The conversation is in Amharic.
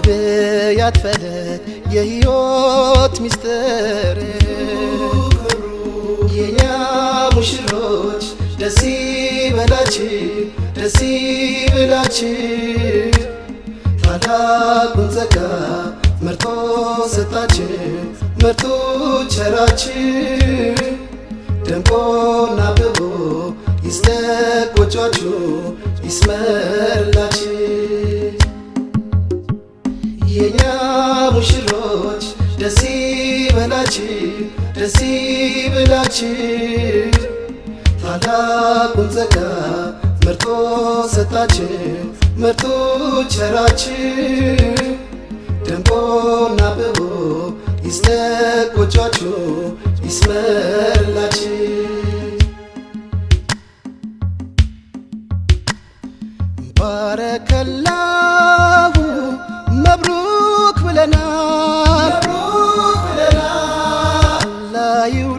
የነቢያት ፈለግ የሕይወት ሚስጥር። የኛ ሙሽሮች ደስ ይበላችሁ ደስ ይበላችሁ። ታላቁን ጸጋ መርጦ ሰጣችሁ መርጦ ቸራችሁ። ደምቆና አብቦ ይስለቅ ጎጇችሁ የኛ ሙሽሮች ደስ ይበላችሁ ደስ ይበላችሁ። ታላቁን ጸጋ መርጦ ሰጣችሁ መርጦ ቸራችሁ። ደምቆና አብቦ ይስነቅ ጎጇችሁ ይስመርላችሁ። ባረከላ you do.